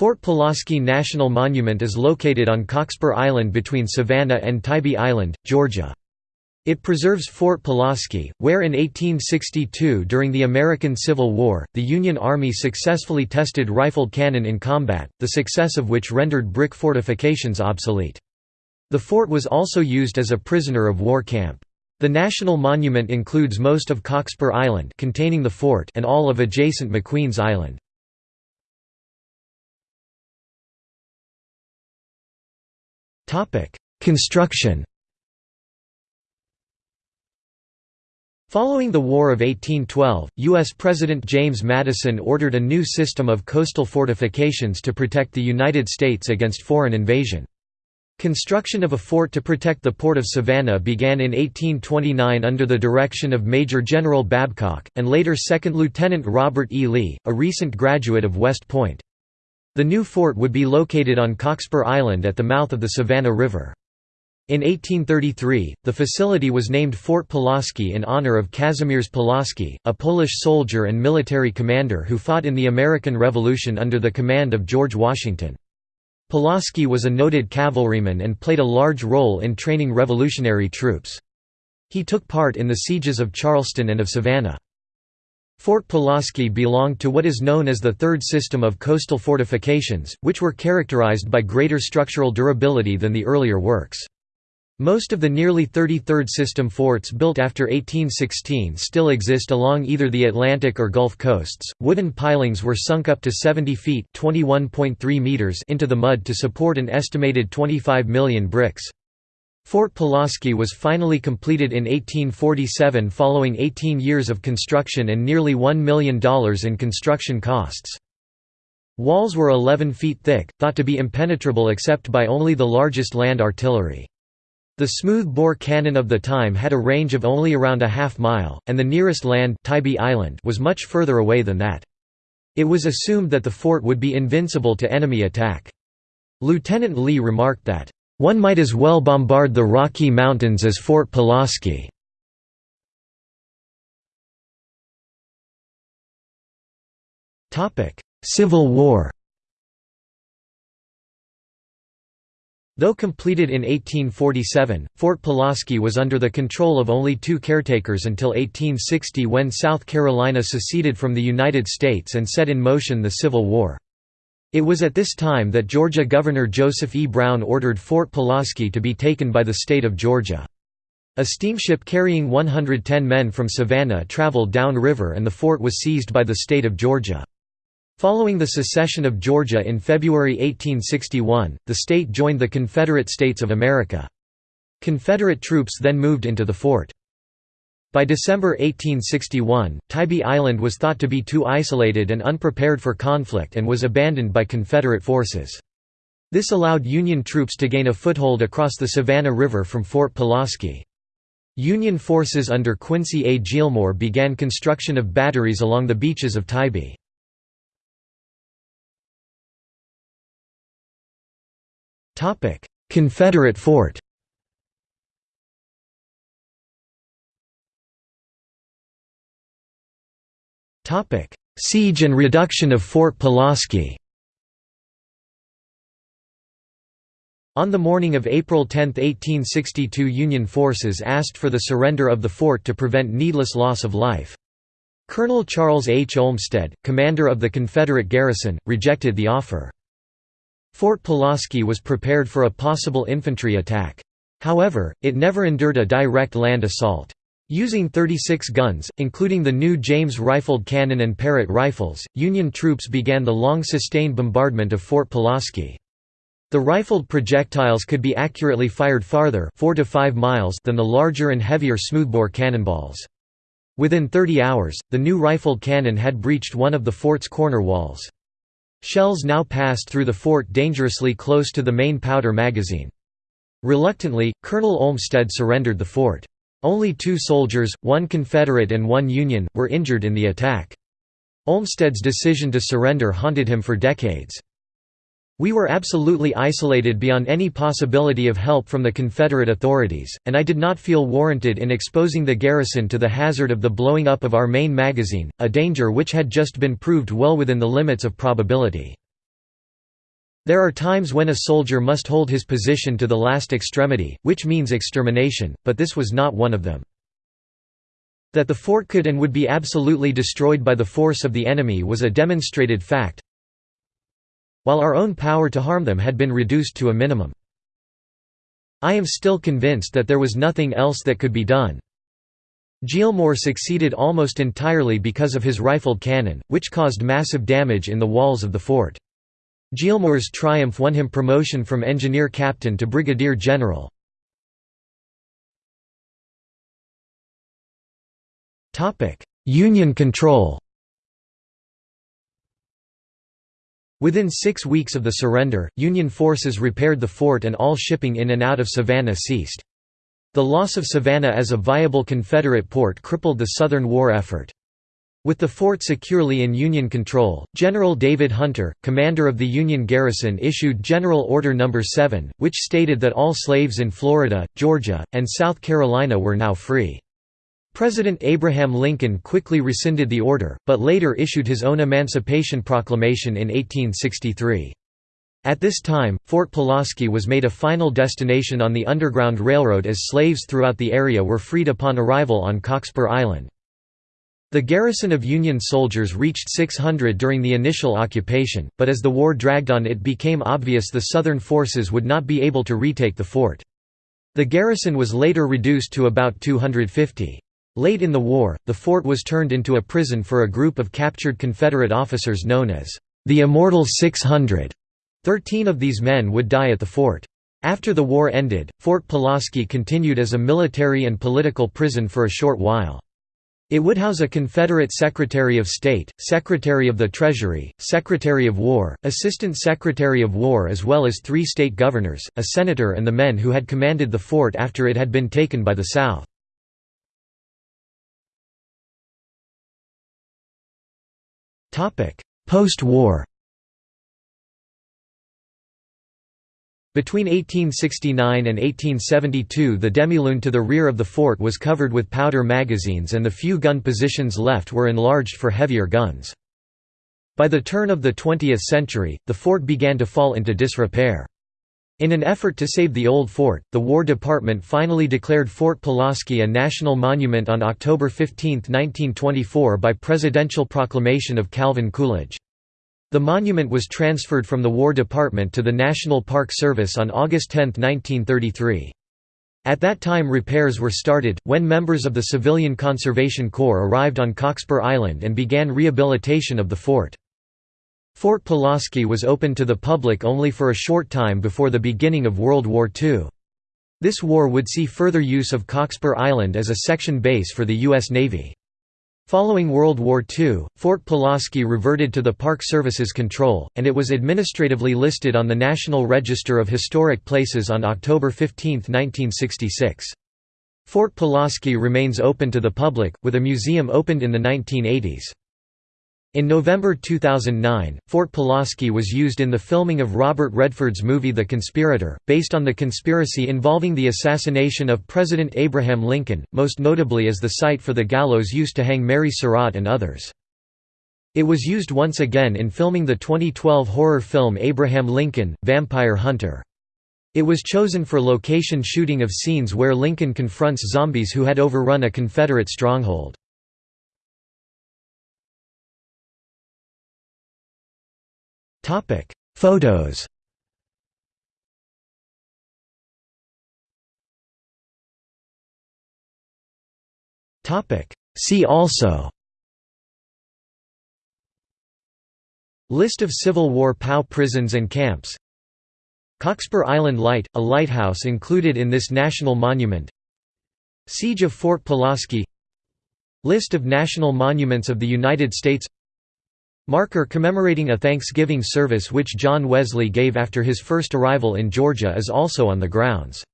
Fort Pulaski National Monument is located on Cockspur Island between Savannah and Tybee Island, Georgia. It preserves Fort Pulaski, where in 1862 during the American Civil War, the Union Army successfully tested rifled cannon in combat, the success of which rendered brick fortifications obsolete. The fort was also used as a prisoner of war camp. The National Monument includes most of Cockspur Island containing the fort and all of adjacent McQueen's Island. Construction Following the War of 1812, U.S. President James Madison ordered a new system of coastal fortifications to protect the United States against foreign invasion. Construction of a fort to protect the port of Savannah began in 1829 under the direction of Major General Babcock, and later Second Lieutenant Robert E. Lee, a recent graduate of West Point. The new fort would be located on Cockspur Island at the mouth of the Savannah River. In 1833, the facility was named Fort Pulaski in honor of Kazimierz Pulaski, a Polish soldier and military commander who fought in the American Revolution under the command of George Washington. Pulaski was a noted cavalryman and played a large role in training revolutionary troops. He took part in the sieges of Charleston and of Savannah. Fort Pulaski belonged to what is known as the third system of coastal fortifications, which were characterized by greater structural durability than the earlier works. Most of the nearly 33rd system forts built after 1816 still exist along either the Atlantic or Gulf coasts. Wooden pilings were sunk up to 70 feet (21.3 meters) into the mud to support an estimated 25 million bricks. Fort Pulaski was finally completed in 1847 following 18 years of construction and nearly $1 million in construction costs. Walls were 11 feet thick, thought to be impenetrable except by only the largest land artillery. The smooth-bore cannon of the time had a range of only around a half mile, and the nearest land Tybee Island was much further away than that. It was assumed that the fort would be invincible to enemy attack. Lieutenant Lee remarked that, one might as well bombard the Rocky Mountains as Fort Pulaski. Civil War Though completed in 1847, Fort Pulaski was under the control of only two caretakers until 1860 when South Carolina seceded from the United States and set in motion the Civil War. It was at this time that Georgia Governor Joseph E. Brown ordered Fort Pulaski to be taken by the state of Georgia. A steamship carrying 110 men from Savannah traveled downriver and the fort was seized by the state of Georgia. Following the secession of Georgia in February 1861, the state joined the Confederate States of America. Confederate troops then moved into the fort. By December 1861, Tybee Island was thought to be too isolated and unprepared for conflict and was abandoned by Confederate forces. This allowed Union troops to gain a foothold across the Savannah River from Fort Pulaski. Union forces under Quincy A. Gillmore began construction of batteries along the beaches of Tybee. Confederate fort Siege and reduction of Fort Pulaski On the morning of April 10, 1862 Union forces asked for the surrender of the fort to prevent needless loss of life. Colonel Charles H. Olmstead, commander of the Confederate garrison, rejected the offer. Fort Pulaski was prepared for a possible infantry attack. However, it never endured a direct land assault. Using 36 guns, including the new James rifled cannon and Parrott rifles, Union troops began the long-sustained bombardment of Fort Pulaski. The rifled projectiles could be accurately fired farther 4 to 5 miles than the larger and heavier smoothbore cannonballs. Within 30 hours, the new rifled cannon had breached one of the fort's corner walls. Shells now passed through the fort dangerously close to the main powder magazine. Reluctantly, Colonel Olmstead surrendered the fort. Only two soldiers, one Confederate and one Union, were injured in the attack. Olmstead's decision to surrender haunted him for decades. We were absolutely isolated beyond any possibility of help from the Confederate authorities, and I did not feel warranted in exposing the garrison to the hazard of the blowing up of our main magazine, a danger which had just been proved well within the limits of probability. There are times when a soldier must hold his position to the last extremity, which means extermination, but this was not one of them. That the fort could and would be absolutely destroyed by the force of the enemy was a demonstrated fact, while our own power to harm them had been reduced to a minimum. I am still convinced that there was nothing else that could be done. Gillmore succeeded almost entirely because of his rifled cannon, which caused massive damage in the walls of the fort. Gillmore's triumph won him promotion from engineer captain to brigadier general. Union control Within six weeks of the surrender, Union forces repaired the fort and all shipping in and out of Savannah ceased. The loss of Savannah as a viable Confederate port crippled the Southern war effort. With the fort securely in Union control, General David Hunter, commander of the Union garrison issued General Order No. 7, which stated that all slaves in Florida, Georgia, and South Carolina were now free. President Abraham Lincoln quickly rescinded the order, but later issued his own Emancipation Proclamation in 1863. At this time, Fort Pulaski was made a final destination on the Underground Railroad as slaves throughout the area were freed upon arrival on Cockspur Island. The garrison of Union soldiers reached 600 during the initial occupation, but as the war dragged on it became obvious the Southern forces would not be able to retake the fort. The garrison was later reduced to about 250. Late in the war, the fort was turned into a prison for a group of captured Confederate officers known as the Immortal 600. Thirteen of these men would die at the fort. After the war ended, Fort Pulaski continued as a military and political prison for a short while. It would house a Confederate Secretary of State, Secretary of the Treasury, Secretary of War, Assistant Secretary of War as well as three state governors, a senator and the men who had commanded the fort after it had been taken by the South. Post-war Between 1869 and 1872 the demilune to the rear of the fort was covered with powder magazines and the few gun positions left were enlarged for heavier guns. By the turn of the 20th century, the fort began to fall into disrepair. In an effort to save the old fort, the War Department finally declared Fort Pulaski a national monument on October 15, 1924 by presidential proclamation of Calvin Coolidge. The monument was transferred from the War Department to the National Park Service on August 10, 1933. At that time repairs were started, when members of the Civilian Conservation Corps arrived on Cockspur Island and began rehabilitation of the fort. Fort Pulaski was opened to the public only for a short time before the beginning of World War II. This war would see further use of Cockspur Island as a section base for the U.S. Navy. Following World War II, Fort Pulaski reverted to the Park Service's control, and it was administratively listed on the National Register of Historic Places on October 15, 1966. Fort Pulaski remains open to the public, with a museum opened in the 1980s. In November 2009, Fort Pulaski was used in the filming of Robert Redford's movie The Conspirator, based on the conspiracy involving the assassination of President Abraham Lincoln, most notably as the site for the gallows used to hang Mary Surratt and others. It was used once again in filming the 2012 horror film Abraham Lincoln, Vampire Hunter. It was chosen for location shooting of scenes where Lincoln confronts zombies who had overrun a Confederate stronghold. Topic: Photos. Topic: See also. List of Civil War POW prisons and camps. Cockspur Island Light, a lighthouse included in this national monument. Siege of Fort Pulaski. List of national monuments of the United States Marker commemorating a Thanksgiving service which John Wesley gave after his first arrival in Georgia is also on the grounds.